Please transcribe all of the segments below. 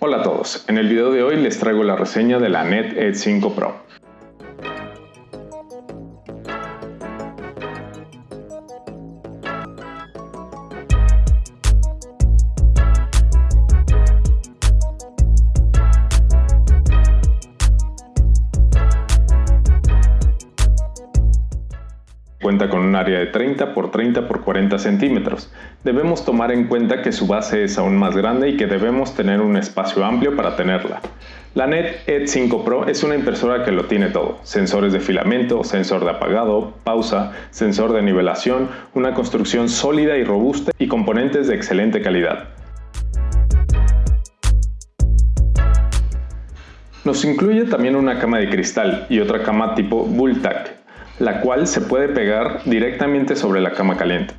Hola a todos, en el video de hoy les traigo la reseña de la NET Edge 5 Pro. Cuenta con un área de 30 x 30 x 40 centímetros. Debemos tomar en cuenta que su base es aún más grande y que debemos tener un espacio amplio para tenerla. La NET Edge 5 Pro es una impresora que lo tiene todo. Sensores de filamento, sensor de apagado, pausa, sensor de nivelación, una construcción sólida y robusta y componentes de excelente calidad. Nos incluye también una cama de cristal y otra cama tipo Bulltack, la cual se puede pegar directamente sobre la cama caliente.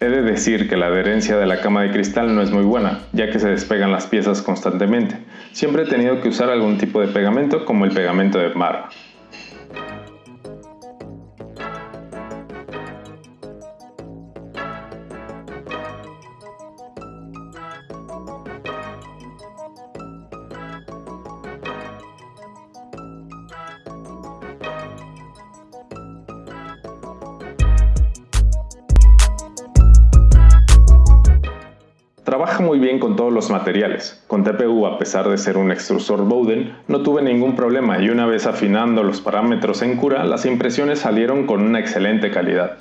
He de decir que la adherencia de la cama de cristal no es muy buena, ya que se despegan las piezas constantemente. Siempre he tenido que usar algún tipo de pegamento como el pegamento de barra. Trabaja muy bien con todos los materiales. Con TPU, a pesar de ser un extrusor Bowden, no tuve ningún problema y una vez afinando los parámetros en cura, las impresiones salieron con una excelente calidad.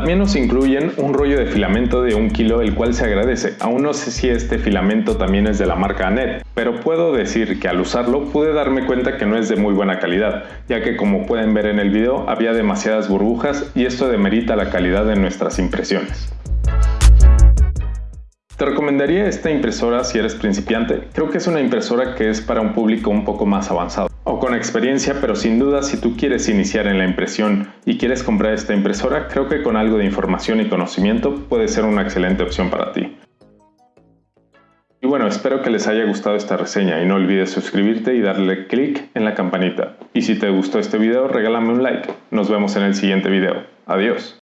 También nos incluyen un rollo de filamento de 1 kilo el cual se agradece. Aún no sé si este filamento también es de la marca Anet, pero puedo decir que al usarlo pude darme cuenta que no es de muy buena calidad, ya que como pueden ver en el video había demasiadas burbujas y esto demerita la calidad de nuestras impresiones. Te recomendaría esta impresora si eres principiante. Creo que es una impresora que es para un público un poco más avanzado o con experiencia, pero sin duda si tú quieres iniciar en la impresión y quieres comprar esta impresora, creo que con algo de información y conocimiento puede ser una excelente opción para ti. Y bueno, espero que les haya gustado esta reseña y no olvides suscribirte y darle clic en la campanita. Y si te gustó este video, regálame un like. Nos vemos en el siguiente video. Adiós.